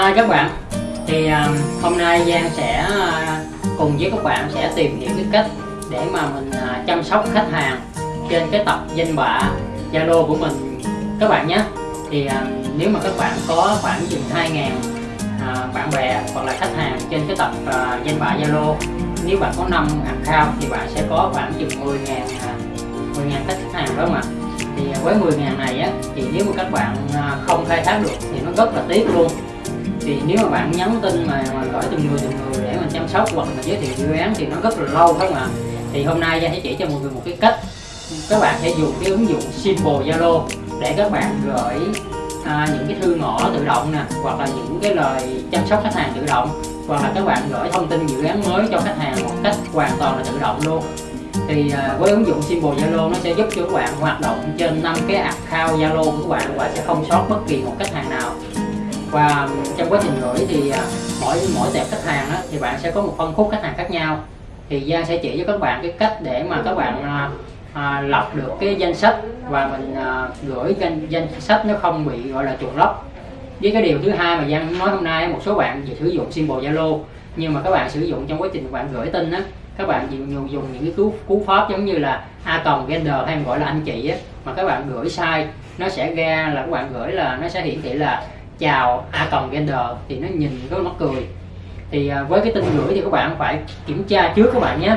Hi các bạn. Thì um, hôm nay Giang sẽ uh, cùng với các bạn sẽ tìm hiểu cái cách để mà mình uh, chăm sóc khách hàng trên cái tập danh bạ Zalo của mình. Các bạn nhé. Thì uh, nếu mà các bạn có khoảng chừng 2.000 uh, bạn bè hoặc là khách hàng trên cái tập uh, danh bạ Zalo nếu bạn có 5 account thì bạn sẽ có khoảng chừng 10.000 uh, 10.000 khách hàng đó mà. Thì với 10.000 này á thì nếu mà các bạn không khai thác được thì nó rất là tiếc luôn thì nếu mà bạn nhắn tin mà, mà gửi từng người từng người để mình chăm sóc hoặc là giới thiệu dự án thì nó rất là lâu không ạ thì hôm nay Gia sẽ chỉ cho mọi người một cái cách các bạn sẽ dùng cái ứng dụng Simple Zalo để các bạn gửi à, những cái thư ngõ tự động nè hoặc là những cái lời chăm sóc khách hàng tự động hoặc là các bạn gửi thông tin dự án mới cho khách hàng một cách hoàn toàn là tự động luôn. Thì à, với ứng dụng Simple Zalo nó sẽ giúp cho các bạn hoạt động trên năm cái account Zalo của các bạn và sẽ không sót bất kỳ một khách hàng nào và trong quá trình gửi thì à, mỗi mỗi tệp khách hàng đó, thì bạn sẽ có một phân khúc khách hàng khác nhau. Thì Giang sẽ chỉ cho các bạn cái cách để mà các bạn à, à lọc được cái danh sách và mình à, gửi danh, danh sách nó không bị gọi là chuột lóc với cái điều thứ hai mà Giang nói hôm nay một số bạn sử dụng symbol Zalo nhưng mà các bạn sử dụng trong quá trình bạn gửi tin á các bạn dùng, dùng những cái cú cú pháp giống như là a còng gender hay gọi là anh chị á mà các bạn gửi sai nó sẽ ra là các bạn gửi là nó sẽ hiển thị là chào a còng gender thì nó nhìn có mắc cười. Thì à, với cái tin gửi thì các bạn phải kiểm tra trước các bạn nhé.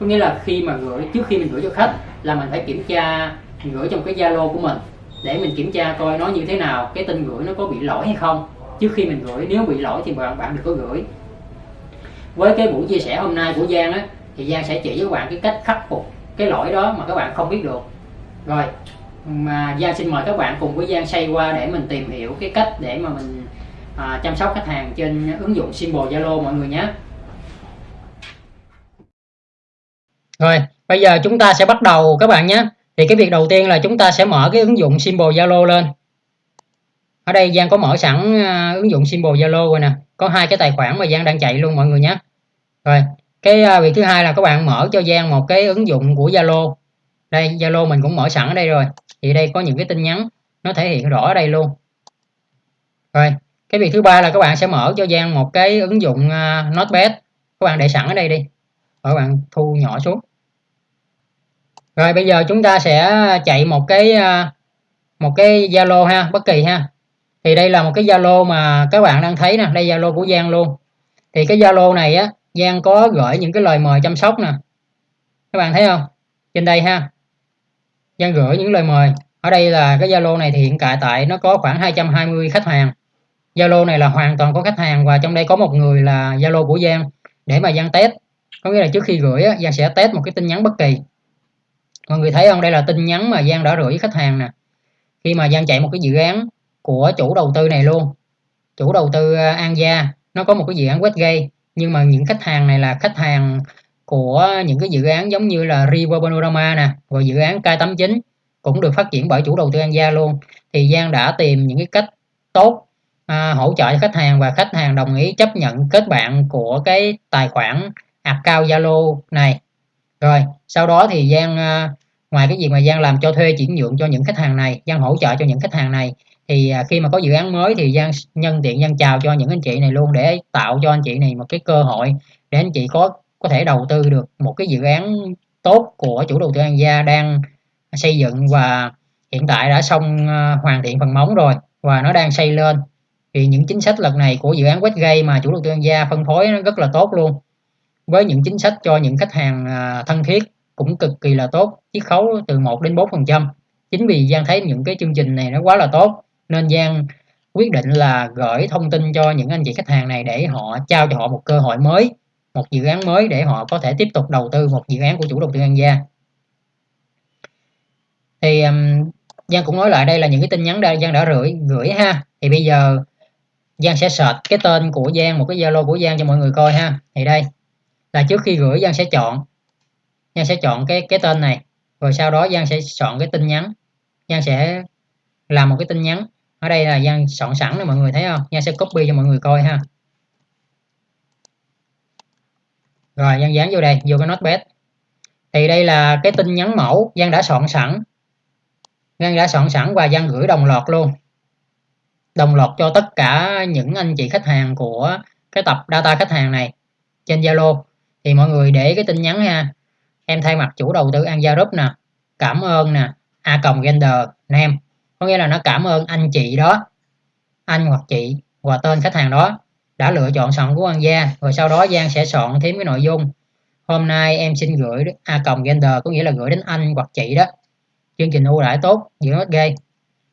Có nghĩa là khi mà gửi, trước khi mình gửi cho khách là mình phải kiểm tra mình gửi trong cái zalo của mình để mình kiểm tra coi nó như thế nào, cái tin gửi nó có bị lỗi hay không. Trước khi mình gửi, nếu bị lỗi thì bạn bạn đừng có gửi. Với cái buổi chia sẻ hôm nay của Giang á, thì Giang sẽ chỉ với các bạn cái cách khắc phục cái lỗi đó mà các bạn không biết được. Rồi mà Giang xin mời các bạn cùng với Giang xây qua để mình tìm hiểu cái cách để mà mình à, chăm sóc khách hàng trên ứng dụng Symbol Zalo mọi người nhé. Rồi bây giờ chúng ta sẽ bắt đầu các bạn nhé. Thì cái việc đầu tiên là chúng ta sẽ mở cái ứng dụng Symbol Zalo lên. Ở đây Giang có mở sẵn à, ứng dụng Symbol Zalo rồi nè. Có hai cái tài khoản mà Giang đang chạy luôn mọi người nhé. Rồi cái à, việc thứ hai là các bạn mở cho Giang một cái ứng dụng của Zalo. Đây Zalo mình cũng mở sẵn ở đây rồi thì đây có những cái tin nhắn nó thể hiện rõ ở đây luôn. Rồi cái việc thứ ba là các bạn sẽ mở cho Giang một cái ứng dụng uh, Notepad. Các bạn để sẵn ở đây đi. Các bạn thu nhỏ xuống. Rồi bây giờ chúng ta sẽ chạy một cái uh, một cái Zalo ha bất kỳ ha. Thì đây là một cái Zalo mà các bạn đang thấy nè đây Zalo của Giang luôn. Thì cái Zalo này á Giang có gửi những cái lời mời chăm sóc nè. Các bạn thấy không? Trên đây ha gian gửi những lời mời. Ở đây là cái Zalo này thì hiện tại tại nó có khoảng 220 khách hàng. Zalo này là hoàn toàn có khách hàng và trong đây có một người là Zalo của Giang. Để mà Giang test có nghĩa là trước khi gửi á, Giang sẽ test một cái tin nhắn bất kỳ. Mọi người thấy không? Đây là tin nhắn mà Giang đã gửi khách hàng nè. Khi mà Giang chạy một cái dự án của chủ đầu tư này luôn. Chủ đầu tư à, An Gia. Nó có một cái dự án Westgate nhưng mà những khách hàng này là khách hàng của những cái dự án giống như là River Panorama nè và dự án K89 cũng được phát triển bởi chủ đầu tư An Gia luôn. Thì Giang đã tìm những cái cách tốt à, hỗ trợ cho khách hàng và khách hàng đồng ý chấp nhận kết bạn của cái tài khoản account Zalo này. Rồi sau đó thì Giang à, ngoài cái việc mà Giang làm cho thuê chuyển nhượng cho những khách hàng này Giang hỗ trợ cho những khách hàng này thì à, khi mà có dự án mới thì Giang nhân tiện Giang chào cho những anh chị này luôn để tạo cho anh chị này một cái cơ hội để anh chị có có thể đầu tư được một cái dự án tốt của chủ đầu tư An Gia đang xây dựng và hiện tại đã xong à, hoàn thiện phần móng rồi và nó đang xây lên. Thì những chính sách lần này của dự án Westgate mà chủ đầu tư An Gia phân phối nó rất là tốt luôn. Với những chính sách cho những khách hàng à, thân thiết cũng cực kỳ là tốt, chiết khấu từ 1 đến 4 phần trăm. Chính vì Giang thấy những cái chương trình này nó quá là tốt, nên Giang quyết định là gửi thông tin cho những anh chị khách hàng này để họ trao cho họ một cơ hội mới một dự án mới để họ có thể tiếp tục đầu tư một dự án của chủ đầu tư An Gia. Thì um, Giang cũng nói lại đây là những cái tin nhắn đây Giang đã gửi gửi ha. Thì bây giờ Giang sẽ search cái tên của Giang một cái Zalo của Giang cho mọi người coi ha. Thì đây là trước khi gửi Giang sẽ chọn Giang sẽ chọn cái cái tên này. Rồi sau đó Giang sẽ chọn cái tin nhắn. Giang sẽ làm một cái tin nhắn. Ở đây là Giang soạn sẵn rồi mọi người thấy không? Giang sẽ copy cho mọi người coi ha. Rồi, Giang dán vô đây, vô cái notepad. Thì đây là cái tin nhắn mẫu Giang đã soạn sẵn. Giang đã soạn sẵn và Giang gửi đồng loạt luôn. Đồng loạt cho tất cả những anh chị khách hàng của cái tập data khách hàng này trên Zalo. Thì mọi người để cái tin nhắn ha. Em thay mặt chủ đầu tư An Gia Group nè, cảm ơn nè, a còng gender nam có nghĩa là nó cảm ơn anh chị đó, anh hoặc chị và tên khách hàng đó đã lựa chọn sẵn của An Gia rồi sau đó Giang sẽ soạn thêm cái nội dung. Hôm nay em xin gửi a à, còng gender có nghĩa là gửi đến anh hoặc chị đó. Chương trình ưu đãi tốt giữa hết ghê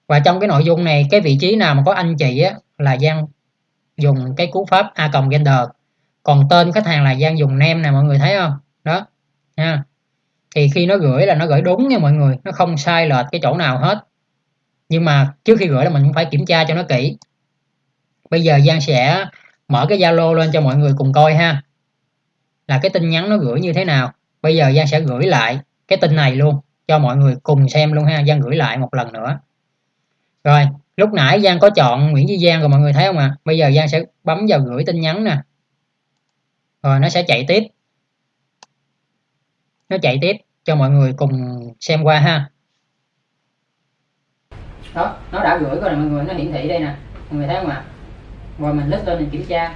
và trong cái nội dung này, cái vị trí nào mà có anh chị á, là Giang dùng cái cú pháp a còng gender. Còn tên khách hàng là Giang dùng nem nè, mọi người thấy không? Đó nha thì khi nó gửi là nó gửi đúng nha mọi người, nó không sai lệch cái chỗ nào hết. Nhưng mà trước khi gửi là mình cũng phải kiểm tra cho nó kỹ. Bây giờ Giang sẽ mở cái Zalo lên cho mọi người cùng coi ha. Là cái tin nhắn nó gửi như thế nào? Bây giờ Giang sẽ gửi lại cái tin này luôn, cho mọi người cùng xem luôn ha. Giang gửi lại một lần nữa. Rồi, lúc nãy Giang có chọn Nguyễn Duy Giang rồi mọi người thấy không ạ? À? bây giờ Giang sẽ bấm vào gửi tin nhắn nè. Rồi, nó sẽ chạy tiếp. Nó chạy tiếp cho mọi người cùng xem qua ha. Đó, nó đã gửi rồi mọi người, nó hiển thị đây nè. Mọi người thấy không ạ? à? Rồi mình lướt lên mình kiểm tra.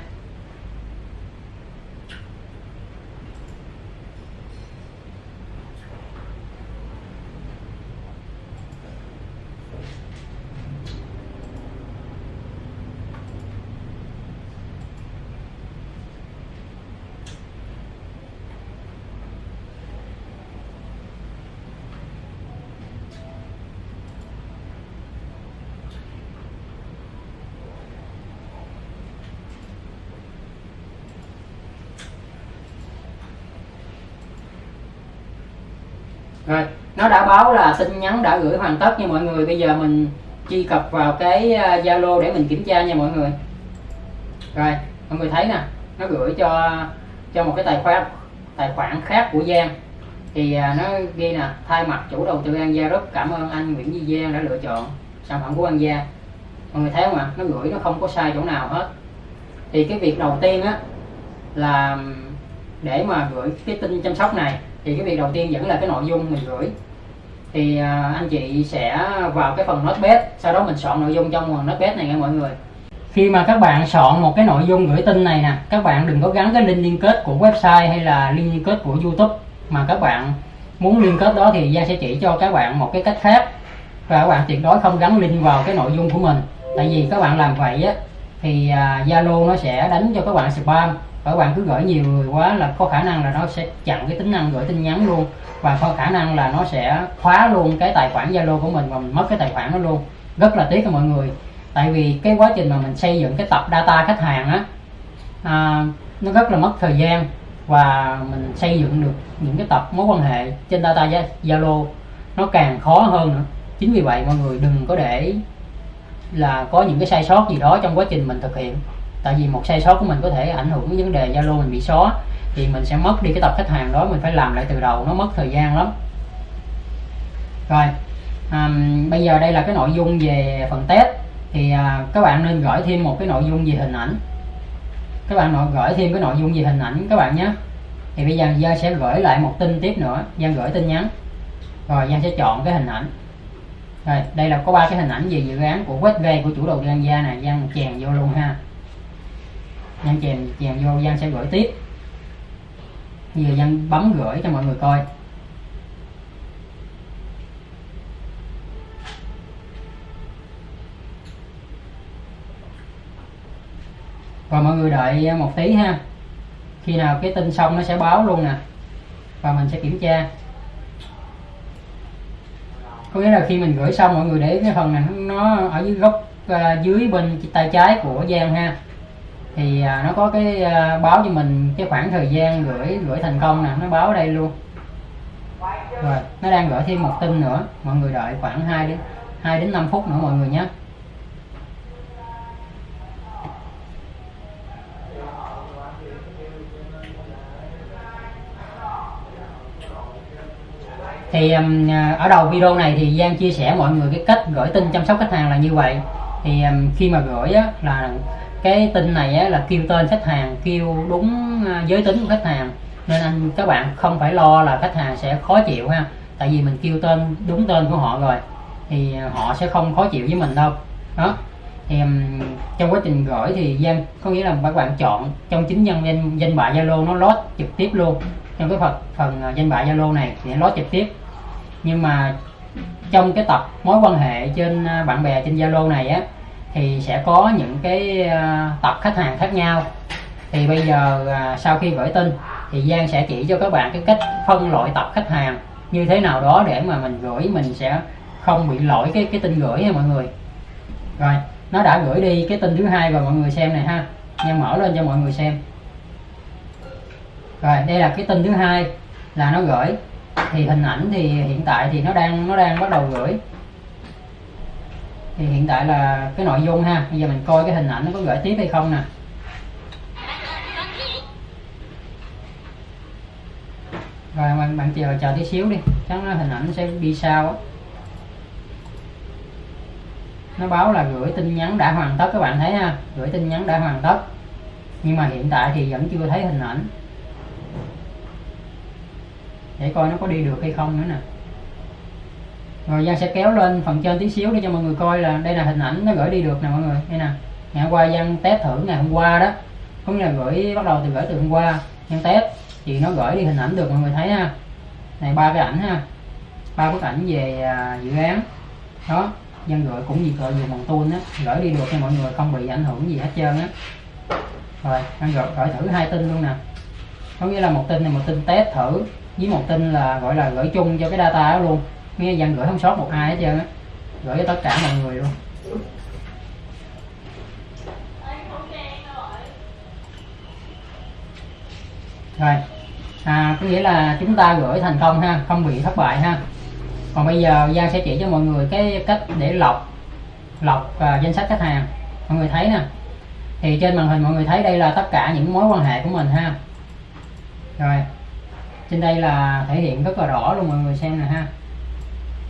Rồi. Nó đã báo là tin nhắn đã gửi hoàn tất nha mọi người. Bây giờ mình truy cập vào cái à, Zalo để mình kiểm tra nha mọi người. Rồi, mọi người thấy nè, nó gửi cho cho một cái tài khoản tài khoản khác của Giang. Thì à, nó ghi nè, thay mặt chủ đầu tư An Gia rất cảm ơn anh Nguyễn Duy Giang đã lựa chọn sản phẩm của An Gia. Mọi người thấy không ạ? Nó gửi nó không có sai chỗ nào hết. Thì cái việc đầu tiên á, là để mà gửi cái tin chăm sóc này thì cái việc đầu tiên vẫn là cái nội dung mình gửi. Thì à, anh chị sẽ vào cái phần notepad, sau đó mình soạn nội dung trong phần notepad này nha mọi người. Khi mà các bạn soạn một cái nội dung gửi tin này nè, các bạn đừng có gắn cái link liên kết của website hay là link liên kết của youtube mà các bạn muốn liên kết đó thì gia sẽ chỉ cho các bạn một cái cách khác. Và các bạn tuyệt đối không gắn link vào cái nội dung của mình. Tại vì các bạn làm vậy á, thì à, Zalo nó sẽ đánh cho các bạn spam các bạn cứ gửi nhiều người quá là có khả năng là nó sẽ chặn cái tính năng gửi tin nhắn luôn. Và có khả năng là nó sẽ khóa luôn cái tài khoản Zalo của mình và mình mất cái tài khoản đó luôn. Rất là tiếc cho mọi người. Tại vì cái quá trình mà mình xây dựng cái tập data khách hàng á à, nó rất là mất thời gian. Và mình xây dựng được những cái tập mối quan hệ trên data Zalo nó càng khó hơn nữa. Chính vì vậy mọi người đừng có để là có những cái sai sót gì đó trong quá trình mình thực hiện tại vì một sai sót của mình có thể ảnh hưởng đến vấn đề zalo mình bị xóa thì mình sẽ mất đi cái tập khách hàng đó mình phải làm lại từ đầu nó mất thời gian lắm. Rồi um, bây giờ đây là cái nội dung về phần test. Thì uh, các bạn nên gửi thêm một cái nội dung về hình ảnh. Các bạn nội gửi thêm cái nội dung về hình ảnh các bạn nhé. Thì bây giờ Giang sẽ gửi lại một tin tiếp nữa. Giang gửi tin nhắn. Rồi Giang sẽ chọn cái hình ảnh. Rồi đây là có ba cái hình ảnh về dự án của Westgate của chủ đầu tư An Gia này Giang chèn vô luôn ha. Giang chèn chèn vô Giang sẽ gửi tiếp. Bây giờ Giang bấm gửi cho mọi người coi. Và mọi người đợi một tí ha. Khi nào cái tin xong nó sẽ báo luôn nè. Và mình sẽ kiểm tra. Có nghĩa là khi mình gửi xong mọi người để cái phần này nó ở dưới góc uh, dưới bên tay trái của Giang ha thì à, nó có cái à, báo cho mình cái khoảng thời gian gửi gửi thành công nè nó báo ở đây luôn. Rồi nó đang gửi thêm một tin nữa mọi người đợi khoảng 2 đến 2 đến 5 phút nữa mọi người nhé. Thì um, ở đầu video này thì Giang chia sẻ mọi người cái cách gửi tin chăm sóc khách hàng là như vậy. Thì um, khi mà gửi á, là cái tin này á, là kêu tên khách hàng kêu đúng à, giới tính của khách hàng. Nên anh các bạn không phải lo là khách hàng sẽ khó chịu ha. Tại vì mình kêu tên đúng tên của họ rồi thì à, họ sẽ không khó chịu với mình đâu. Đó. Thì trong quá trình gửi thì danh có nghĩa là các bạn chọn trong chính nhân danh danh bạ Zalo nó lót trực tiếp luôn. Trong cái phần phần à, danh bạ Zalo này thì nó lót trực tiếp. Nhưng mà trong cái tập mối quan hệ trên bạn bè trên Zalo này á thì sẽ có những cái ờ, tập khách hàng khác nhau. Thì bây giờ ờ, sau khi gửi tin thì Giang sẽ chỉ cho các bạn cái cách phân loại tập khách hàng như thế nào đó để mà mình gửi, mình sẽ không bị lỗi cái cái tin gửi nha mọi người. Rồi, nó đã gửi đi cái tin thứ hai và mọi người xem này ha. Nhân mở lên cho mọi người xem. Rồi, đây là cái tin thứ hai là nó gửi. Thì hình ảnh thì hiện tại thì nó đang nó đang bắt đầu gửi thì hiện tại là cái nội dung ha. Bây giờ mình coi cái hình ảnh nó có gửi tiếp hay không nè. Rồi, bạn bạn chờ chờ tí xíu đi. Chắc nó hình ảnh sẽ đi sau á. Nó báo là gửi tin nhắn đã hoàn tất, các bạn thấy ha. Gửi tin nhắn đã hoàn tất. Nhưng mà hiện tại thì vẫn chưa thấy hình ảnh. Để coi nó có đi được hay không nữa nè rồi Giang sẽ kéo lên phần trên tí xíu để cho mọi người coi là đây là hình ảnh nó gửi đi được nè mọi người. Đây nè. Ngày hôm qua Giang test thử ngày hôm qua đó. Cũng nghĩa là gửi bắt đầu từ gửi từ hôm qua. Giang test. Thì nó gửi đi hình ảnh được mọi người thấy ha. Này ba cái ảnh ha. Ba bức ảnh về à, dự án. Đó. Giang gửi cũng gì cỡ dùng bằng tuôn á. Gửi đi được cho mọi người không bị ảnh hưởng gì hết trơn á. Rồi Giang gửi, gửi thử hai tin luôn nè. Có nghĩa là một tin này một tin test thử. Với một tin là gọi là gửi chung cho cái data đó luôn nghe dặn gửi không sót một ai hết trơn á. Gửi cho tất cả mọi người luôn. Rồi. À, có nghĩa là chúng ta gửi thành công ha không bị thất bại ha. Còn bây giờ Giang sẽ chỉ cho mọi người cái cách để lọc lọc uh, danh sách khách hàng. Mọi người thấy nè. Thì trên màn hình mọi người thấy đây là tất cả những mối quan hệ của mình ha. Rồi. Trên đây là thể hiện rất là rõ luôn mọi người xem nè ha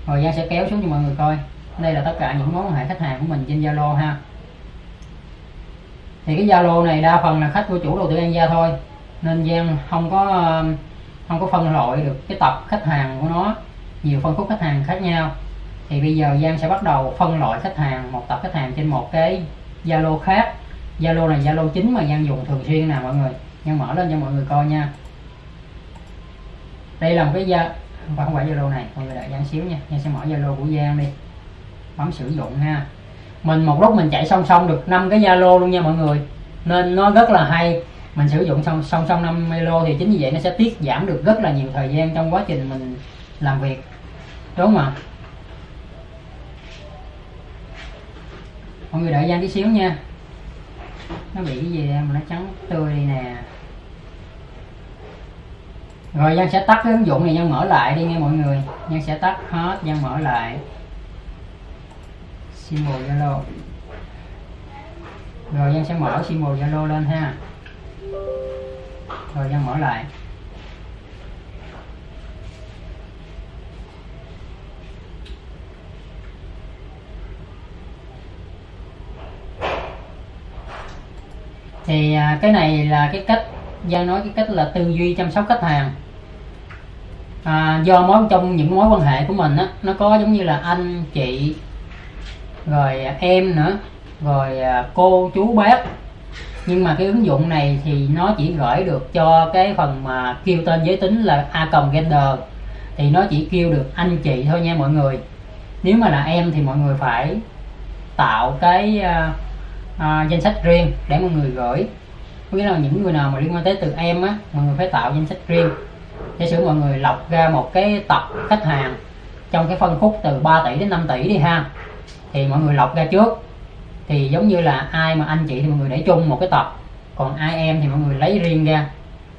rồi Giang sẽ kéo xuống cho mọi người coi. Đây là tất cả những mối quan hệ khách hàng của mình trên Zalo ha. Thì cái Zalo này đa phần là khách của chủ đầu tư An Gia thôi. Nên Giang không có um, không có phân loại được cái tập khách hàng của nó. Nhiều phân khúc khách hàng khác nhau. Thì bây giờ Giang sẽ bắt đầu phân loại khách hàng, một tập khách hàng trên một cái Zalo khác. Zalo này Zalo chính mà Giang dùng thường xuyên nè mọi người. Giang mở lên cho mọi người coi nha. Đây là một cái gia không phải Zalo này, mọi người đợi Giang xíu nha. Giang sẽ mở Zalo của Giang đi. Bấm sử dụng ha. Mình một lúc mình chạy song song được năm cái Zalo luôn nha mọi người. Nên nó rất là hay. Mình sử dụng song song song năm Zalo thì chính vì vậy nó sẽ tiết giảm được rất là nhiều thời gian trong quá trình mình làm việc. Đúng không ạ? Mọi người đợi Giang tí xíu nha. Nó bị cái gì mà nó trắng tươi đi nè rồi Giang sẽ tắt cái ứng dụng này, Giang mở lại đi nghe mọi người. Giang sẽ tắt hết, Giang mở lại. Symbol Zalo. Rồi Giang sẽ mở symbol Zalo lên ha. Rồi Giang mở lại. Thì à, cái này là cái cách Giang nói cái cách là tư duy chăm sóc khách hàng. À, do mối trong những mối quan hệ của mình á nó có giống như là anh chị rồi em nữa rồi à, cô chú bác. Nhưng mà cái ứng dụng này thì nó chỉ gửi được cho cái phần mà kêu tên giới tính là a cộng gender. Thì nó chỉ kêu được anh chị thôi nha mọi người. Nếu mà là em thì mọi người phải tạo cái uh, uh, danh sách riêng để mọi người gửi nghĩa là những người nào mà liên quan tới từ em á, mọi người phải tạo danh sách riêng. Giả sử mọi người lọc ra một cái tập khách hàng trong cái phân khúc từ 3 tỷ đến 5 tỷ đi ha, thì mọi người lọc ra trước. Thì giống như là ai mà anh chị thì mọi người để chung một cái tập, còn ai em thì mọi người lấy riêng ra,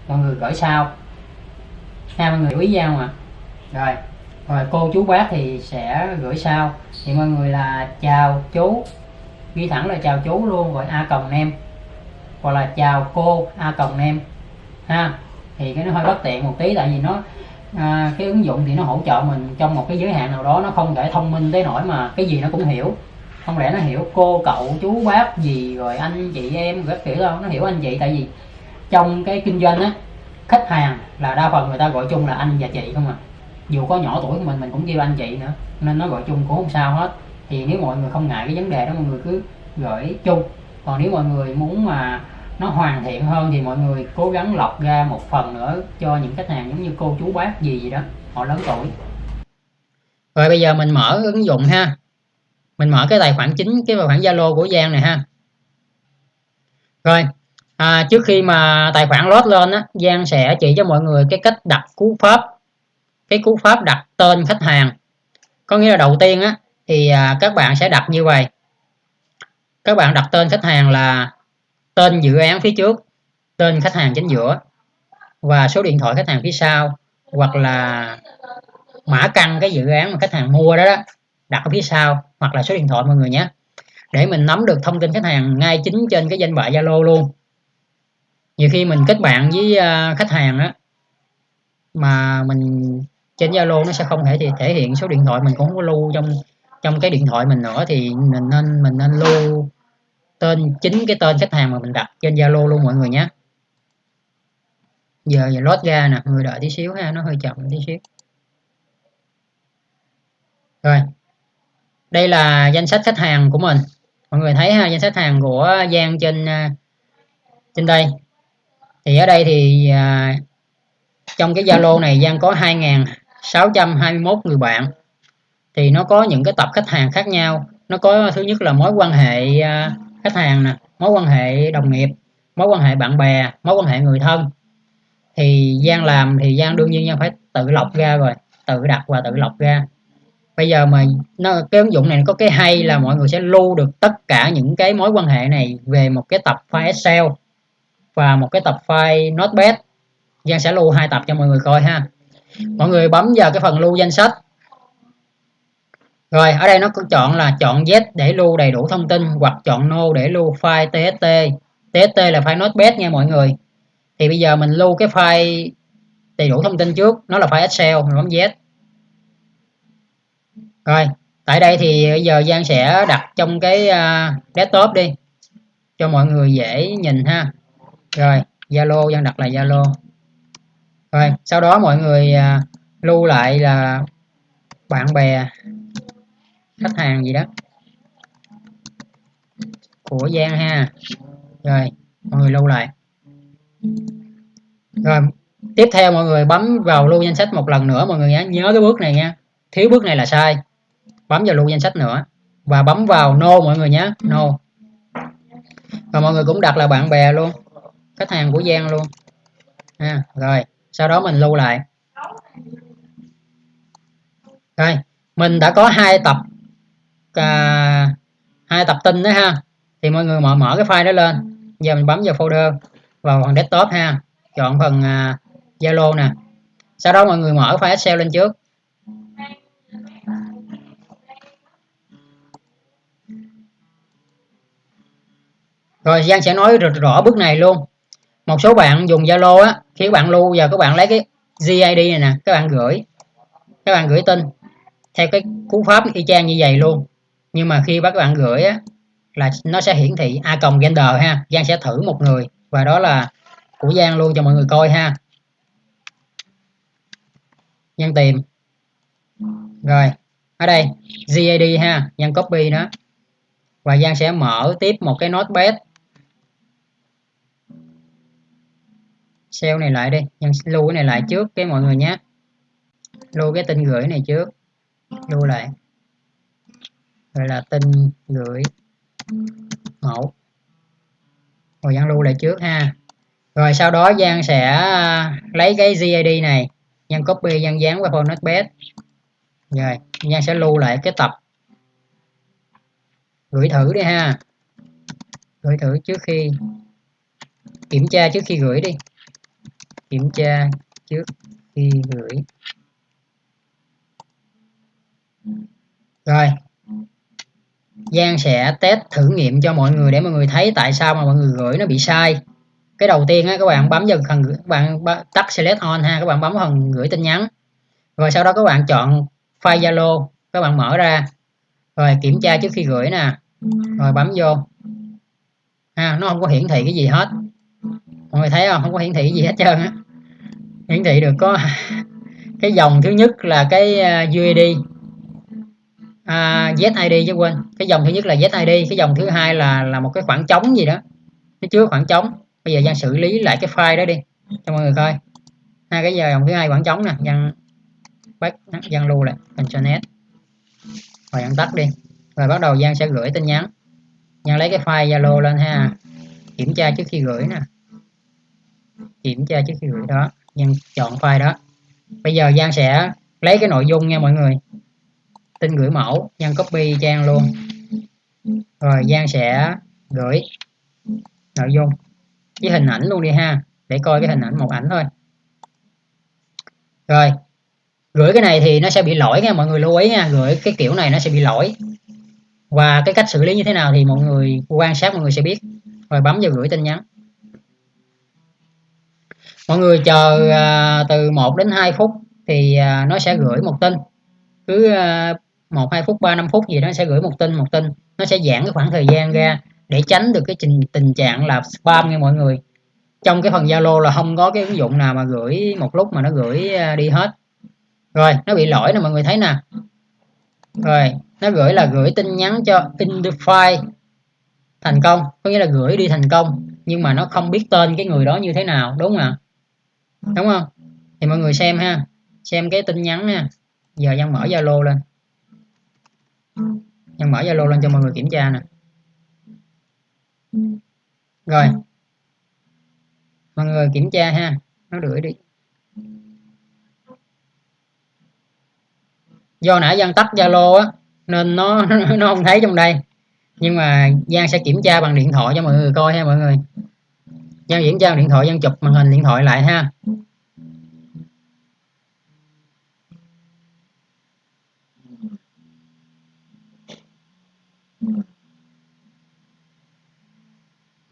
mọi người gửi sau. Ha, mọi người quý nhau mà rồi rồi cô chú bác thì sẽ gửi sau. Thì mọi người là chào chú, ghi thẳng là chào chú luôn, gọi a còng em hoặc là chào cô a cộng em. Ha thì cái nó hơi bất tiện một tí tại vì nó à, cái ứng dụng thì nó hỗ trợ mình trong một cái giới hạn nào đó nó không thể thông minh tới nỗi mà cái gì nó cũng hiểu. Không lẽ nó hiểu cô cậu chú bác gì rồi anh chị em các kiểu đâu nó hiểu anh chị tại vì trong cái kinh doanh á khách hàng là đa phần người ta gọi chung là anh và chị không à. Dù có nhỏ tuổi của mình mình cũng kêu anh chị nữa nên nó gọi chung cũng không sao hết. Thì nếu mọi người không ngại cái vấn đề đó mọi người cứ gửi chung. Còn nếu mọi người muốn mà nó hoàn thiện hơn thì mọi người cố gắng lọc ra một phần nữa cho những khách hàng giống như cô chú bác gì gì đó. Họ lớn tuổi. Rồi bây giờ mình mở ứng dụng ha. Mình mở cái tài khoản chính cái tài khoản zalo của giang này ha. Rồi à, trước khi mà tài khoản load lên á giang sẽ chỉ cho mọi người cái cách đặt cú pháp. Cái cú pháp đặt tên khách hàng. Có nghĩa là đầu tiên á thì à, các bạn sẽ đặt như vậy. Các bạn đặt tên khách hàng là tên dự án phía trước tên khách hàng chính giữa và số điện thoại khách hàng phía sau hoặc là mã căn cái dự án mà khách hàng mua đó, đó đặt ở phía sau hoặc là số điện thoại mọi người nhé. Để mình nắm được thông tin khách hàng ngay chính trên cái danh bạ Zalo luôn. Nhiều khi mình kết bạn với à, khách hàng á mà mình trên Zalo nó sẽ không thể thì thể hiện số điện thoại mình cũng không có lưu trong trong cái điện thoại mình nữa thì mình nên mình nên lưu tên chính cái tên khách hàng mà mình đặt trên Zalo luôn mọi người nhé. Giờ giờ lót ra nè người đợi tí xíu ha nó hơi chậm tí xíu. Rồi đây là danh sách khách hàng của mình. Mọi người thấy ha danh sách hàng của Giang trên à, trên đây. Thì ở đây thì à, trong cái Zalo này Giang có 2.621 người bạn. Thì nó có những cái tập khách hàng khác nhau. Nó có thứ nhất là mối quan hệ à, khách hàng nè, mối quan hệ đồng nghiệp, mối quan hệ bạn bè, mối quan hệ người thân. Thì Giang làm thì Giang đương nhiên Giang phải tự lọc ra rồi, tự đặt và tự lọc ra. Bây giờ mà nó, cái ứng dụng này có cái hay là mọi người sẽ lưu được tất cả những cái mối quan hệ này về một cái tập file Excel và một cái tập file Notepad. Giang sẽ lưu hai tập cho mọi người coi ha. Mọi người bấm vào cái phần lưu danh sách rồi ở đây nó có chọn là chọn Z để lưu đầy đủ thông tin hoặc chọn No để lưu file TST. TST là file Notepad nha mọi người. Thì bây giờ mình lưu cái file đầy đủ thông tin trước nó là file Excel mình bấm Z. Rồi tại đây thì bây giờ Giang sẽ đặt trong cái uh, desktop đi cho mọi người dễ nhìn ha. Rồi Zalo Giang đặt là Zalo. Rồi sau đó mọi người uh, lưu lại là bạn bè khách hàng gì đó. Của Giang ha. Rồi, mọi người lưu lại. Rồi, tiếp theo mọi người bấm vào lưu danh sách một lần nữa, mọi người nhé nhớ cái bước này nha. Thiếu bước này là sai. Bấm vào lưu danh sách nữa. Và bấm vào no mọi người nhé no. Và mọi người cũng đặt là bạn bè luôn. Khách hàng của Giang luôn. Ha, rồi. Sau đó mình lưu lại. Rồi, mình đã có hai tập à, hai tập tin đó ha. Thì mọi người mở mở cái file đó lên. Giờ mình bấm vào folder vào phần desktop ha. Chọn phần à, Zalo nè. Sau đó mọi người mở file Excel lên trước. Rồi Giang sẽ nói rõ bước này luôn. Một số bạn dùng Zalo á khi các bạn lưu giờ các bạn lấy cái GID này nè các bạn gửi. Các bạn gửi tin theo cái cú pháp y chang như vậy luôn nhưng mà khi các bạn gửi á, là nó sẽ hiển thị a cộng gender ha, Giang sẽ thử một người, và đó là của Giang luôn cho mọi người coi ha. Giang tìm. Rồi, ở đây GAD ha, Giang copy đó và Giang sẽ mở tiếp một cái notepad. Sale này lại đi, Giang lưu cái này lại trước cái mọi người nhé. Lưu cái tin gửi này trước, lưu lại rồi là tin gửi mẫu. Rồi Giang lưu lại trước ha. Rồi sau đó Giang sẽ à, lấy cái GID này, Giang copy, Giang dán qua format notepad. Rồi, Giang sẽ lưu lại cái tập. Gửi thử đi ha. Gửi thử trước khi kiểm tra trước khi gửi đi. Kiểm tra trước khi gửi. Rồi Giang sẽ test thử nghiệm cho mọi người để mọi người thấy tại sao mà mọi người gửi nó bị sai. Cái đầu tiên á, các bạn bấm vào phần các bạn tắt select on ha các bạn bấm phần gửi tin nhắn. Rồi sau đó các bạn chọn file Zalo các bạn mở ra. Rồi kiểm tra trước khi gửi nè. Rồi bấm vô. Ha nó không có hiển thị cái gì hết. Mọi người thấy không? Không có hiển thị cái gì hết trơn á. Hiển thị được có cái dòng thứ nhất là cái ờ, UID à, ZID chứ quên. Cái dòng thứ nhất là ZID cái dòng thứ hai là là một cái khoảng trống gì đó. Nó chứa khoảng trống. Bây giờ Giang xử lý lại cái file đó đi cho mọi người coi. Hai cái giờ dòng thứ hai khoảng trống nè Giang back Giang lưu lại Ctrl S rồi Giang tắt đi. Rồi bắt đầu Giang sẽ gửi tin nhắn. Giang lấy cái file Zalo lên ha. Kiểm tra trước khi gửi nè. Kiểm tra trước khi gửi đó. Giang chọn file đó. Bây giờ Giang sẽ lấy cái nội dung nha mọi người tin gửi mẫu nhân copy trang luôn. Rồi Giang sẽ gửi nội dung. Với hình ảnh luôn đi ha để coi cái hình ảnh một ảnh thôi. Rồi gửi cái này thì nó sẽ bị lỗi nha mọi người lưu ý nha gửi cái kiểu này nó sẽ bị lỗi. Và cái cách xử lý như thế nào thì mọi người quan sát mọi người sẽ biết. Rồi bấm vào gửi tin nhắn. Mọi người chờ à, từ 1 đến 2 phút thì à, nó sẽ gửi một tin. Cứ à, một, hai phút, ba, năm phút gì đó sẽ gửi một tin một tin. Nó sẽ giãn cái khoảng thời gian ra để tránh được cái trình, tình trạng là spam nha mọi người. Trong cái phần Zalo là không có cái ứng dụng nào mà gửi một lúc mà nó gửi à, đi hết. Rồi, nó bị lỗi nè mọi người thấy nè. Rồi, nó gửi là gửi tin nhắn cho in the file thành công, có nghĩa là gửi đi thành công, nhưng mà nó không biết tên cái người đó như thế nào, đúng không ạ? Đúng không? Thì mọi người xem ha, xem cái tin nhắn nha. Giờ đang mở Zalo lên nhân mở Zalo lên cho mọi người kiểm tra nè. Rồi. Mọi người kiểm tra ha, nó gửi đi. Do nãy Giang tắt Zalo á, nên nó nó không thấy trong đây. Nhưng mà Giang sẽ kiểm tra bằng điện thoại cho mọi người coi ha mọi người. Giang kiểm tra bằng điện thoại, Giang chụp màn hình điện thoại lại ha.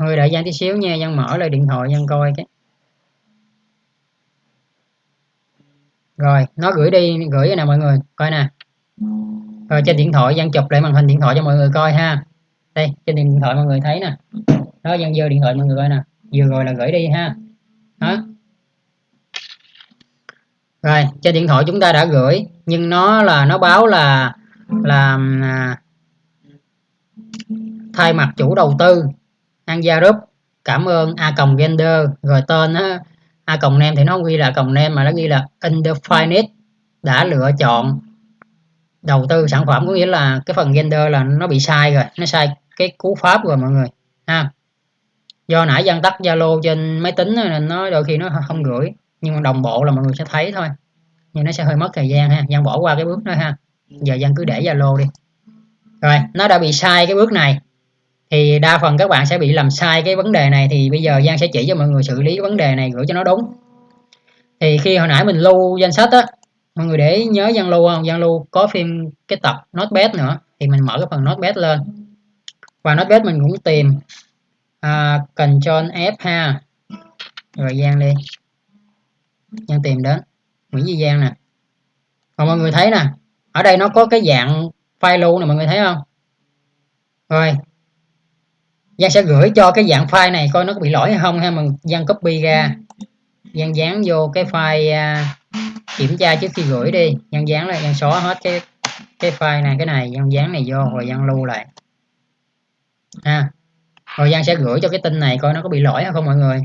Thôi đợi Giang tí xíu nha, Giang mở lại điện thoại Giang coi cái. Rồi, nó gửi đi, gửi nè mọi người, coi nè. Rồi trên điện thoại Giang chụp lại màn hình điện thoại cho mọi người coi ha. Đây, trên điện thoại mọi người thấy nè. Đó Giang giơ điện thoại mọi người coi nè. Vừa rồi là gửi đi ha. Đó. Rồi, trên điện thoại chúng ta đã gửi nhưng nó là nó báo là là à, thay mặt chủ đầu tư Anja Group. Cảm ơn a còng gender. Rồi tên á, a còng nem thì nó không ghi là còng nem mà nó ghi là indefinite đã lựa chọn đầu tư sản phẩm có nghĩa là cái phần gender là nó bị sai rồi nó sai cái cú pháp rồi mọi người ha. Do nãy dân tắt zalo trên máy tính nên nó đôi khi nó không gửi nhưng mà đồng bộ là mọi người sẽ thấy thôi nhưng nó sẽ hơi mất thời gian ha. Dân bỏ qua cái bước đó ha. Giờ dân cứ để zalo đi. Rồi nó đã bị sai cái bước này thì đa phần các bạn sẽ bị làm sai cái vấn đề này thì bây giờ Giang sẽ chỉ cho mọi người xử lý vấn đề này gửi cho nó đúng. Thì khi hồi nãy mình lưu danh sách á mọi người để nhớ Giang lưu không? Giang lưu có phim cái tập notepad nữa thì mình mở cái phần notepad lên. Và notepad mình cũng tìm à, Ctrl F ha. Rồi Giang đi. Giang tìm đến Nguyễn Duy Giang nè. Còn mọi người thấy nè ở đây nó có cái dạng file lưu nè mọi người thấy không? Rồi Giang sẽ gửi cho cái dạng file này coi nó có bị lỗi hay không ha mà Giang copy ra. Giang dán vô cái file uh, kiểm tra trước khi gửi đi. Giang dán lại Giang xóa hết cái cái file này cái này Giang dán này vô rồi Giang lưu lại. Ha. Rồi Giang sẽ gửi cho cái tin này coi nó có bị lỗi hay không mọi người.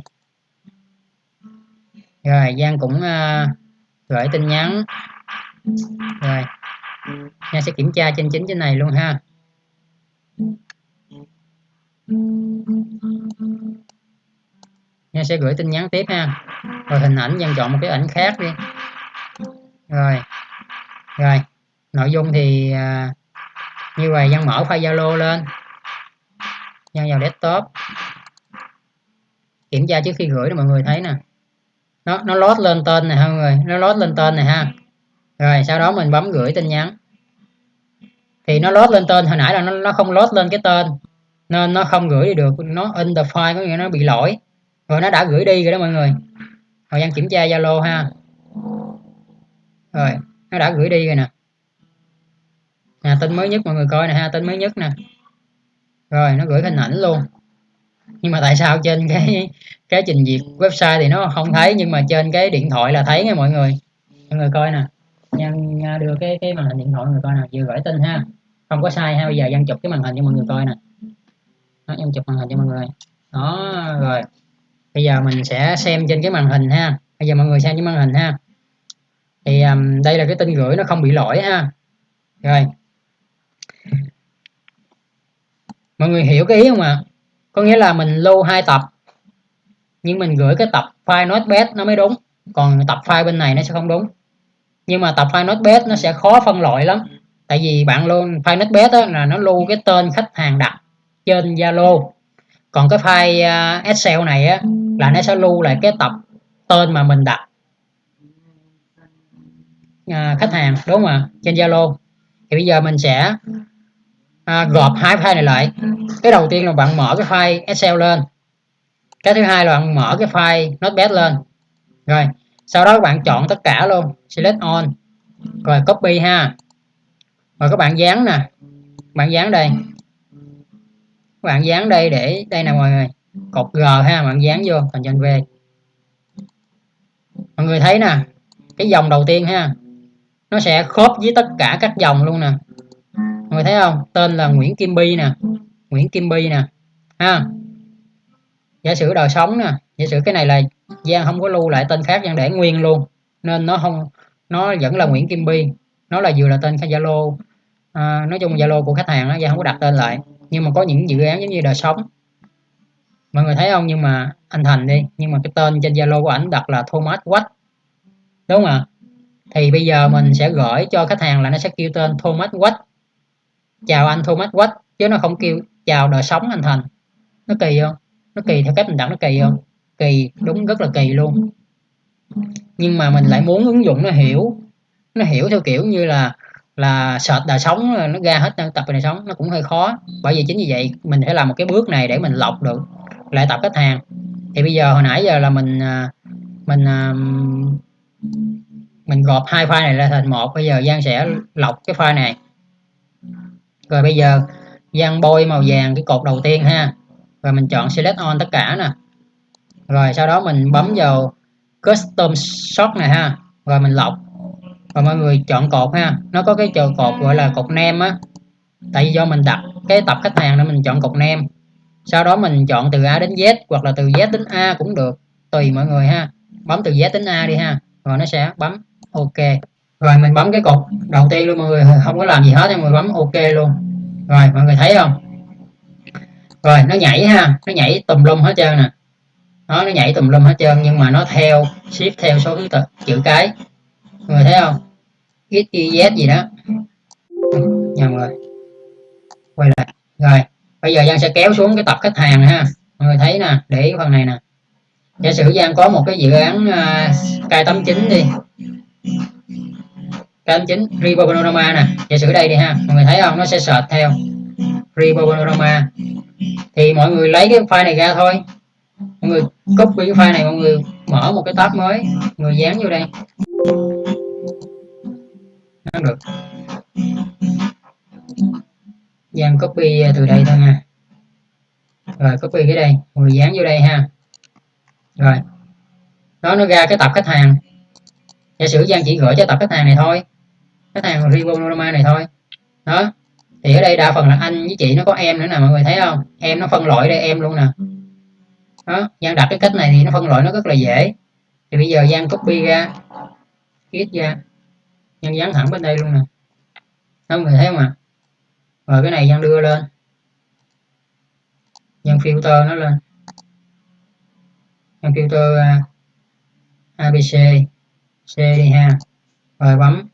Rồi Giang cũng uh, gửi tin nhắn. Rồi Giang sẽ kiểm tra trên chính trên này luôn ha. Nha sẽ gửi tin nhắn tiếp ha. Rồi hình ảnh dân chọn một cái ảnh khác đi. Rồi. Rồi. Nội dung thì à, như vậy dân mở file Zalo lên. Dân vào desktop. Kiểm tra trước khi gửi để mọi người thấy nè. Nó nó lót lên tên này ha mọi người, nó lót lên tên này ha. Rồi sau đó mình bấm gửi tin nhắn. Thì nó lót lên tên hồi nãy là nó nó không lót lên cái tên nên nó không gửi đi được, nó in the file, có nghĩa nó bị lỗi. Rồi nó đã gửi đi rồi đó mọi người. Thời gian kiểm tra zalo ha. Rồi, nó đã gửi đi rồi nè. Nè, tin mới nhất mọi người coi nè ha, tin mới nhất nè. Rồi, nó gửi hình ảnh luôn. Nhưng mà tại sao trên cái cái trình duyệt website thì nó không thấy, nhưng mà trên cái điện thoại là thấy nha mọi người. Mọi người coi nè. Nhân, đưa cái cái màn hình điện thoại mọi người coi nè. Vừa gửi tin ha. Không có sai ha, bây giờ dân chụp cái màn hình cho mọi người coi nè đó, em chụp màn hình cho mọi người. Đó rồi. Bây giờ mình sẽ xem trên cái màn hình ha. Bây giờ mọi người xem trên màn hình ha. Thì um, đây là cái tin gửi nó không bị lỗi ha. Rồi. Mọi người hiểu cái ý không ạ? À? có nghĩa là mình lưu hai tập nhưng mình gửi cái tập file notepad nó mới đúng. Còn tập file bên này nó sẽ không đúng. Nhưng mà tập file notepad nó sẽ khó phân loại lắm. Tại vì bạn luôn file notepad là nó lưu cái tên khách hàng đặt trên Zalo. Còn cái file à, Excel này á, là nó sẽ lưu lại cái tập tên mà mình đặt à, khách hàng đúng không ạ? Trên Zalo. Thì bây giờ mình sẽ à, gộp hai file này lại. Cái đầu tiên là bạn mở cái file Excel lên. Cái thứ hai là bạn mở cái file Notepad lên. Rồi sau đó các bạn chọn tất cả luôn. Select all. Rồi copy ha. Rồi các bạn dán nè. Bạn dán đây các bạn dán đây để đây nè mọi người. Cột G ha bạn dán vô còn trên V. Mọi người thấy nè cái dòng đầu tiên ha nó sẽ khớp với tất cả các dòng luôn nè. Mọi người thấy không? Tên là Nguyễn Kim Bi nè. Nguyễn Kim Bi nè. Ha. Giả sử đời sống nè giả sử cái này là Giang không có lưu lại tên khác Giang để nguyên luôn. Nên nó không nó vẫn là Nguyễn Kim Bi. Nó là vừa là tên Zalo à, nói chung Zalo của khách hàng đó Giang không có đặt tên lại nhưng mà có những dự án giống như đời sống. Mọi người thấy không? Nhưng mà anh Thành đi. Nhưng mà cái tên trên Zalo của ảnh đặt là Thomas Watt. Đúng không ạ? Thì bây giờ mình sẽ gửi cho khách hàng là nó sẽ kêu tên Thomas Watt. Chào anh Thomas Watt. Chứ nó không kêu chào đời sống anh Thành. Nó kỳ không? Nó kỳ theo cách mình đặt nó kỳ không? Kỳ, đúng, rất là kỳ luôn. Nhưng mà mình lại muốn ứng dụng nó hiểu. Nó hiểu theo kiểu như là là sệt đời sống nó ra hết tập đời sống, nó cũng hơi khó. Bởi vì chính vì vậy, mình phải làm một cái bước này để mình lọc được lại tập khách hàng. Thì bây giờ hồi nãy giờ là mình à, mình à, mình gộp hai file này ra thành một. Bây giờ Giang sẽ lọc cái file này. Rồi bây giờ Giang bôi màu vàng cái cột đầu tiên ha. Rồi mình chọn select on tất cả nè. Rồi sau đó mình bấm vào custom shot này ha. Rồi mình lọc và mọi người chọn cột ha. Nó có cái chờ cột gọi là cột nem á. Tại vì do mình đặt cái tập khách hàng nên mình chọn cột nem. Sau đó mình chọn từ A đến Z hoặc là từ Z đến A cũng được. Tùy mọi người ha. Bấm từ Z đến A đi ha. Rồi nó sẽ bấm OK. Rồi mình bấm cái cột đầu tiên luôn mọi người. Không có làm gì hết nhưng mà bấm OK luôn. Rồi, mọi người thấy không? Rồi, nó nhảy ha. Nó nhảy tùm lum hết trơn nè. Nó nó nhảy tùm lum hết trơn nhưng mà nó theo ship theo số thứ tự, chữ cái. Mọi người thấy không? X gì đó. Nhầm rồi. Quay lại. Rồi bây giờ Giang sẽ kéo xuống cái tập khách hàng này ha. Mọi người thấy nè để ý phần này nè. Giả sử Giang có một cái dự án à, uh, K89 đi. K89 Repo Panorama nè. Giả sử đây đi ha. Mọi người thấy không? Nó sẽ search theo Repo Panorama. Thì mọi người lấy cái file này ra thôi. Mọi người copy cái file này mọi người mở một cái tab mới. Mọi người dán vô đây nó được. Giang copy từ đây thôi nha. Rồi, copy cái đây. Rồi dán vô đây ha. Rồi. Đó, nó ra cái tập khách hàng. Giả sử Giang chỉ gửi cho tập khách hàng này thôi. Khách hàng Ribonorama này thôi. Đó. Thì ở đây đa phần là anh với chị, nó có em nữa nè, mọi người thấy không? Em nó phân loại đây, em luôn nè. Đó, Giang đặt cái cách này thì nó phân loại nó rất là dễ. Thì bây giờ Giang copy ra viết ra nhân dán thẳng bên đây luôn nè. Không mọi người thấy không ạ? À? rồi cái này nhân đưa lên. Nhân filter nó lên. Nhân filter à, uh, ABC C đi ha. Rồi bấm.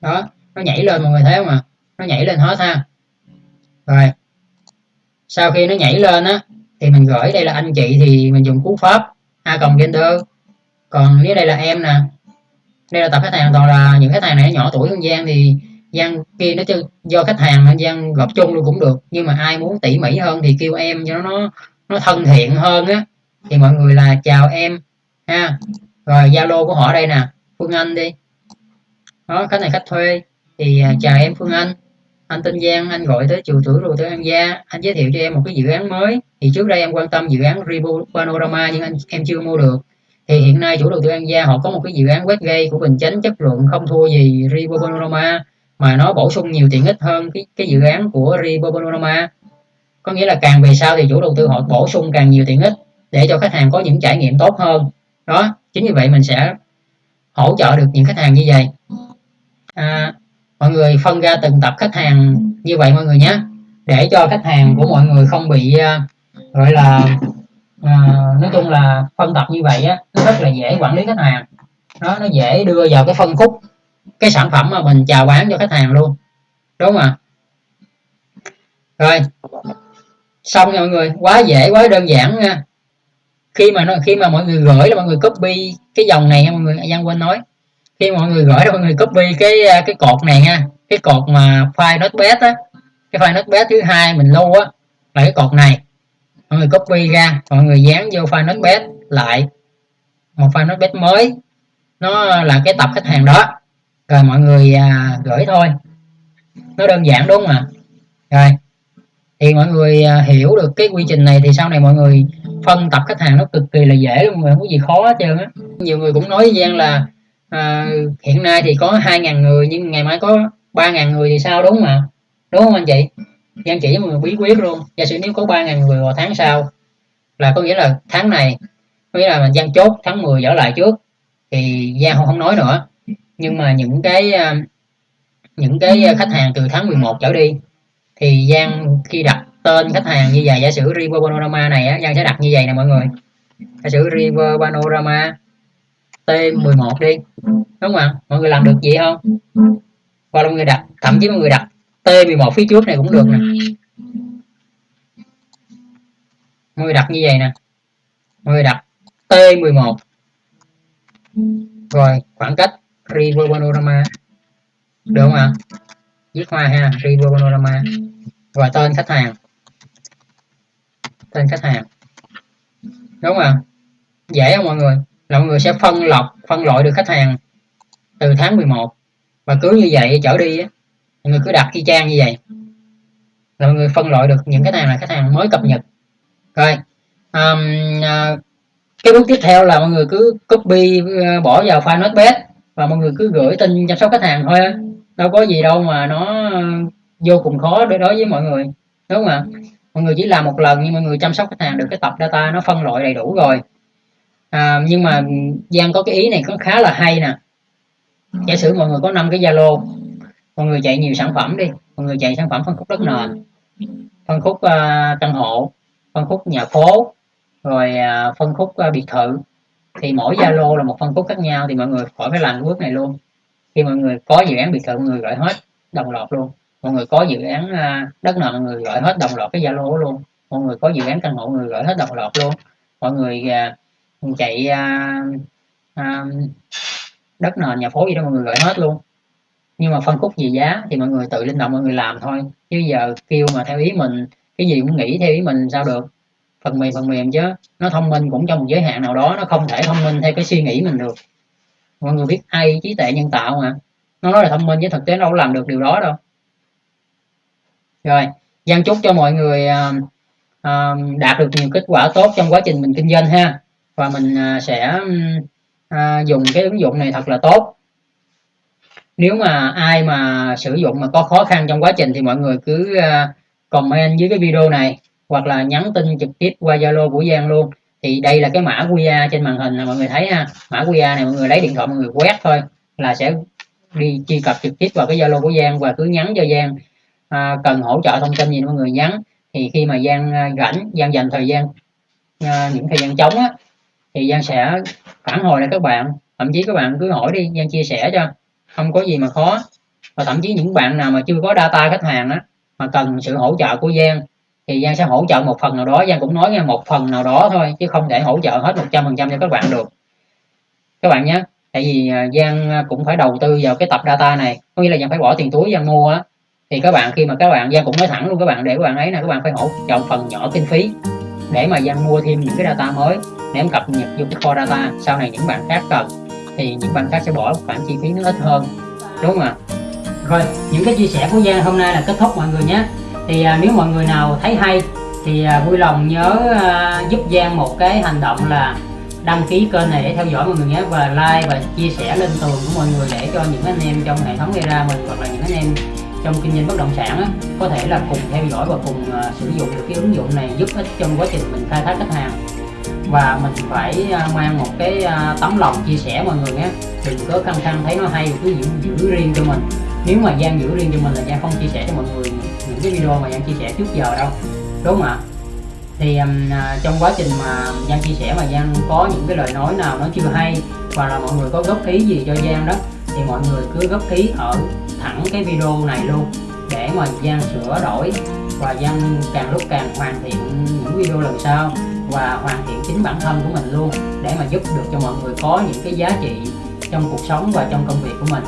Đó nó nhảy lên mọi người thấy không ạ? À? nó nhảy lên hết ha. Rồi. Sau khi nó nhảy lên á thì mình gửi đây là anh chị thì mình dùng cú pháp a cộng gender. Còn nếu đây là em nè đây là tập khách hàng toàn là những khách hàng này nhỏ tuổi hơn Giang thì Giang kia nó do khách hàng nên Giang gặp chung luôn cũng được. Nhưng mà ai muốn tỉ mỉ hơn thì kêu em cho nó nó thân thiện hơn á. Thì mọi người là chào em, ha. Rồi Zalo của họ đây nè, Phương Anh đi. Đó, khách này khách thuê. Thì à, chào em Phương Anh. Anh tên Giang, anh gọi tới chùa tuổi rồi tới An Gia. Anh giới thiệu cho em một cái dự án mới. Thì trước đây em quan tâm dự án Ribu Panorama nhưng anh, em chưa mua được thì hiện nay chủ đầu tư An Gia họ có một cái dự án Westgate của Bình Chánh chất lượng không thua gì River Panorama mà nó bổ sung nhiều tiện ích hơn cái cái dự án của River Panorama. Có nghĩa là càng về sau thì chủ đầu tư họ bổ sung càng nhiều tiện ích để cho khách hàng có những trải nghiệm tốt hơn. Đó chính vì vậy mình sẽ hỗ trợ được những khách hàng như vậy. À, mọi người phân ra từng tập khách hàng như vậy mọi người nhé để cho khách hàng của mọi người không bị uh, gọi là à, nói chung là phân tập như vậy á nó rất là dễ quản lý khách hàng. Nó nó dễ đưa vào cái phân khúc cái sản phẩm mà mình chào bán cho khách hàng luôn. Đúng không ạ? Rồi. Xong nha mọi người quá dễ quá đơn giản nha. Khi mà nó khi mà mọi người gửi là mọi người copy cái dòng này nha mọi người Giang quên nói. Khi mọi người gửi là mọi người copy cái cái cột này nha cái cột mà file notepad á cái file notepad thứ hai mình lưu á là cái cột này mọi người copy ra mọi người dán vô file notepad lại. Một file notepad mới. Nó là cái tập khách hàng đó. Rồi mọi người à, gửi thôi. Nó đơn giản đúng không ạ? Rồi. Thì mọi người à, hiểu được cái quy trình này thì sau này mọi người phân tập khách hàng nó cực kỳ là dễ luôn mà không có gì khó hết trơn á. Nhiều người cũng nói với Giang là à, hiện nay thì có 2.000 người nhưng ngày mai có 3.000 người thì sao đúng mà đúng không anh chị? Gian chỉ với mọi người bí quyết luôn. Giả sử nếu có 3.000 người vào tháng sau là có nghĩa là tháng này có nghĩa là mình gian chốt tháng 10 trở lại trước thì Giang không, không nói nữa. Nhưng mà những cái à, những cái khách hàng từ tháng 11 trở đi thì Giang khi đặt tên khách hàng như vậy giả sử River Panorama này á Giang sẽ đặt như vậy nè mọi người. Giả sử River Panorama T11 đi đúng không ạ? Mọi người làm được gì không? Hoặc là mọi người đặt thậm chí mọi người đặt T11 phía trước này cũng được nè. Mọi người đặt như vậy nè. Mọi người đặt T11 rồi khoảng cách River Panorama được không ạ? Viết hoa ha River Panorama và tên khách hàng. Tên khách hàng. Đúng không ạ? Dễ không mọi người? Là mọi người sẽ phân lọc phân loại được khách hàng từ tháng 11 và cứ như vậy trở đi á mọi người cứ đặt y chang như vậy. Là mọi người phân loại được những cái nào là khách hàng mới cập nhật. Rồi um, uh, cái bước tiếp theo là mọi người cứ copy uh, bỏ vào file notepad và mọi người cứ gửi tin chăm sóc khách hàng thôi đâu có gì đâu mà nó vô cùng khó đối đối với mọi người đúng không ạ? Mọi người chỉ làm một lần nhưng mọi người chăm sóc khách hàng được cái tập data nó phân loại đầy đủ rồi. À, nhưng mà Giang có cái ý này có khá là hay nè. Giả sử mọi người có năm cái Zalo mọi người chạy nhiều sản phẩm đi. Mọi người chạy sản phẩm phân khúc đất nền. Phân khúc uh, căn hộ phân khúc nhà phố rồi uh, phân khúc uh, biệt thự. Thì mỗi Zalo là một phân khúc khác nhau thì mọi người khỏi phải làm bước này luôn. Khi mọi người có dự án biệt thự mọi người gọi hết đồng loạt luôn. Mọi người có dự án uh, đất nền mọi người gọi hết đồng loạt cái Zalo luôn. Mọi người có dự án căn hộ mọi người gọi hết đồng loạt luôn. Mọi người uh, chạy uh, uh, đất nền nhà phố gì đó mọi người gọi hết luôn nhưng mà phân khúc gì giá thì mọi người tự linh động mọi người làm thôi. Chứ giờ kêu mà theo ý mình cái gì cũng nghĩ theo ý mình sao được? Phần mềm phần mềm chứ. Nó thông minh cũng trong một giới hạn nào đó nó không thể thông minh theo cái suy nghĩ mình được. Mọi người biết ai trí tuệ nhân tạo mà. Nó nói là thông minh chứ thực tế nó đâu làm được điều đó đâu. Rồi gian chúc cho mọi người uh, uh, đạt được nhiều kết quả tốt trong quá trình mình kinh doanh ha. Và mình uh, sẽ uh, dùng cái ứng dụng này thật là tốt nếu mà ai mà sử dụng mà có khó khăn trong quá trình thì mọi người cứ ờ, comment dưới cái video này hoặc là nhắn tin trực tiếp qua Zalo của Giang luôn. Thì đây là cái mã QR trên màn hình là mọi người thấy ha. Mã QR này mọi người lấy điện thoại mọi người quét thôi là sẽ đi truy cập trực tiếp vào cái Zalo của Giang và cứ nhắn cho Giang. À, cần hỗ trợ thông tin gì mọi người nhắn. Thì khi mà Giang à, rảnh Giang dành thời gian à, những thời gian trống á thì Giang sẽ phản hồi lại các bạn. Thậm chí các bạn cứ hỏi đi Giang chia sẻ cho không có gì mà khó. Và thậm chí những bạn nào mà chưa có data khách hàng á, mà cần sự hỗ trợ của Giang, thì Giang sẽ hỗ trợ một phần nào đó. Giang cũng nói nghe một phần nào đó thôi, chứ không thể hỗ trợ hết 100% cho các bạn được. Các bạn nhé, tại vì à, Giang à, cũng phải đầu tư vào cái tập data này. Có nghĩa là Giang phải bỏ tiền túi, Giang mua á. Thì các bạn, khi mà các bạn, Giang cũng nói thẳng luôn, các bạn để các bạn ấy là các bạn phải hỗ trợ phần nhỏ kinh phí để mà Giang mua thêm những cái data mới, để em cập nhật vô cái kho data sau này những bạn khác cần thì những bạn khác sẽ bỏ khoản chi phí nó ít hơn. Đúng không ạ? Rồi những cái chia sẻ của Giang hôm nay là kết thúc mọi người nhé. Thì à, nếu mọi người nào thấy hay thì à, vui lòng nhớ à, giúp Giang một cái hành động là đăng ký kênh này để theo dõi mọi người nhé. Và like và chia sẻ lên tường của mọi người để cho những anh em trong hệ thống gây ra mình hoặc là những anh em trong kinh doanh bất động sản á, có thể là cùng theo dõi và cùng uh, sử dụng được cái ứng dụng này giúp ích trong quá trình mình khai thác khách hàng và mình phải à, mang một cái à, tấm lòng chia sẻ mọi người nhé. Đừng có khăng khăng thấy nó hay cứ giữ, giữ riêng cho mình. Nếu mà Giang giữ riêng cho mình là Giang không chia sẻ cho mọi người những cái video mà Giang chia sẻ trước giờ đâu. Đúng không ạ? Thì um, trong quá trình mà Giang chia sẻ mà Giang có những cái lời nói nào nó chưa hay và là mọi người có góp ý gì cho Giang đó thì mọi người cứ góp ý ở thẳng cái video này luôn để mà Giang sửa đổi. Và Giang càng lúc càng hoàn thiện những video lần sau và hoàn thiện chính bản thân của mình luôn để mà giúp được cho mọi người có những cái giá trị trong cuộc sống và trong công việc của mình.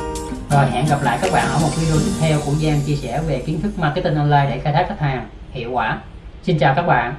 Rồi, hẹn gặp lại các bạn ở một video tiếp theo của Giang chia sẻ về kiến thức marketing online để khai thác khách hàng hiệu quả. Xin chào các bạn.